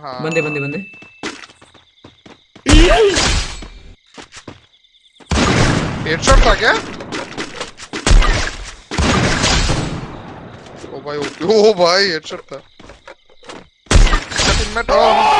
हाँ। बंदे बंदे बंदे। हेडशॉट था क्या? ओ भाई ओ, ओ भाई हेडशॉट था। टीममेट ओ भाई